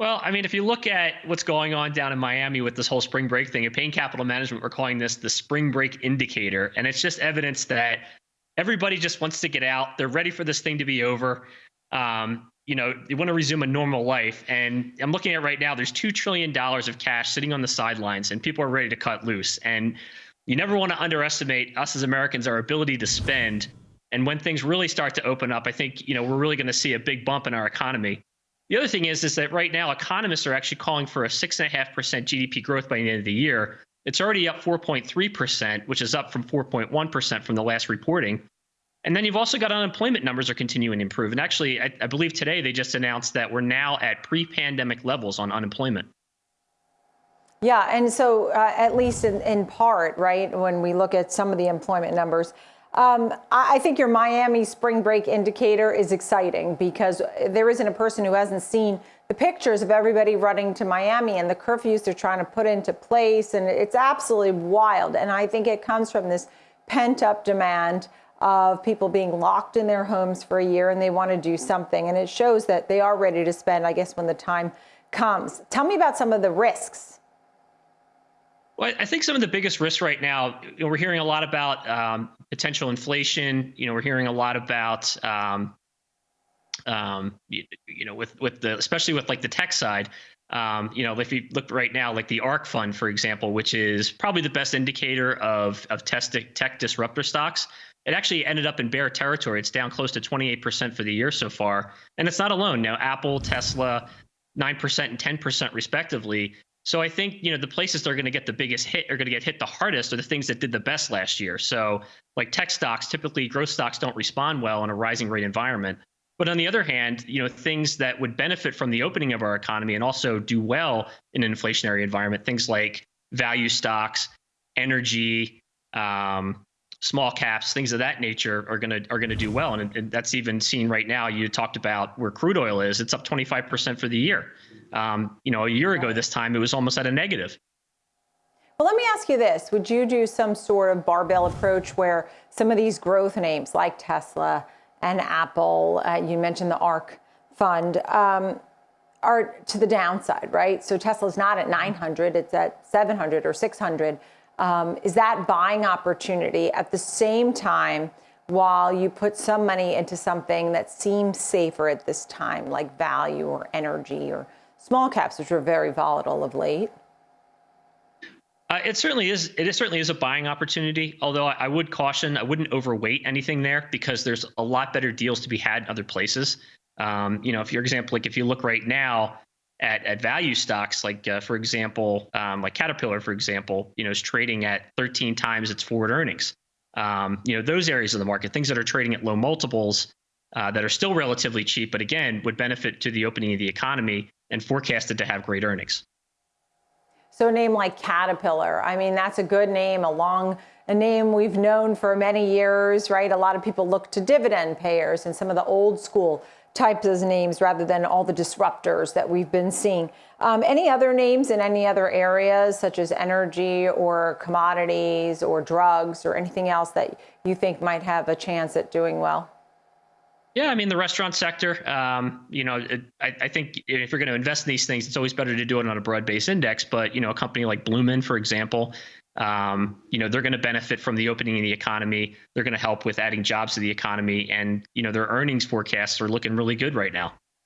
Well, I mean, if you look at what's going on down in Miami with this whole spring break thing, at Payne Capital Management, we're calling this the spring break indicator. And it's just evidence that everybody just wants to get out. They're ready for this thing to be over. Um, you know, they want to resume a normal life. And I'm looking at right now, there's $2 trillion of cash sitting on the sidelines, and people are ready to cut loose. And you never want to underestimate us as Americans, our ability to spend. And when things really start to open up, I think, you know, we're really going to see a big bump in our economy. The other thing is, is that right now economists are actually calling for a six and a half percent GDP growth by the end of the year. It's already up 4.3 percent, which is up from 4.1 percent from the last reporting. And then you've also got unemployment numbers are continuing to improve. And actually, I, I believe today they just announced that we're now at pre-pandemic levels on unemployment. Yeah, and so uh, at least in, in part, right, when we look at some of the employment numbers, um, I think your Miami spring break indicator is exciting because there isn't a person who hasn't seen the pictures of everybody running to Miami and the curfews they're trying to put into place. And it's absolutely wild. And I think it comes from this pent up demand of people being locked in their homes for a year and they want to do something. And it shows that they are ready to spend, I guess, when the time comes. Tell me about some of the risks well, I think some of the biggest risks right now, you know, we're hearing a lot about um, potential inflation. You know, we're hearing a lot about, um, um, you, you, know, with with the especially with like the tech side. Um, you know, if you look right now, like the ARK fund, for example, which is probably the best indicator of of tech disruptor stocks, it actually ended up in bear territory. It's down close to 28% for the year so far, and it's not alone. Now, Apple, Tesla, 9% and 10% respectively so I think you know the places that are going to get the biggest hit are going to get hit the hardest are the things that did the best last year. So like tech stocks, typically growth stocks don't respond well in a rising rate environment. But on the other hand, you know things that would benefit from the opening of our economy and also do well in an inflationary environment, things like value stocks, energy, um, small caps, things of that nature are going to are going to do well. And, and that's even seen right now. You talked about where crude oil is; it's up 25 percent for the year. Um, you know, a year ago this time, it was almost at a negative. Well, let me ask you this. Would you do some sort of barbell approach where some of these growth names like Tesla and Apple, uh, you mentioned the ARK fund, um, are to the downside, right? So Tesla's not at 900, it's at 700 or 600. Um, is that buying opportunity at the same time while you put some money into something that seems safer at this time, like value or energy or small caps, which are very volatile of late? Uh, it certainly is. It is, certainly is a buying opportunity. Although I, I, would caution, I wouldn't overweight anything there because there's a lot better deals to be had in other places. Um, you know, if, for example, like if you look right now at at value stocks, like uh, for example, um, like Caterpillar, for example, you know, is trading at 13 times its forward earnings. Um, you know, those areas of the market, things that are trading at low multiples, uh, that are still relatively cheap, but again, would benefit to the opening of the economy and forecasted to have great earnings. So a name like Caterpillar, I mean, that's a good name, a long a name we've known for many years, right? A lot of people look to dividend payers and some of the old school types of names rather than all the disruptors that we've been seeing. Um, any other names in any other areas, such as energy or commodities or drugs or anything else that you think might have a chance at doing well? Yeah, I mean the restaurant sector. Um, you know, it, I, I, think if you're going to invest in these things, it's always better to do it on a broad-based index. But you know, a company like Bloomin, for example, um, you know, they're going to benefit from the opening of the economy. They're going to help with adding jobs to the economy, and you know, their earnings forecasts are looking really good right now.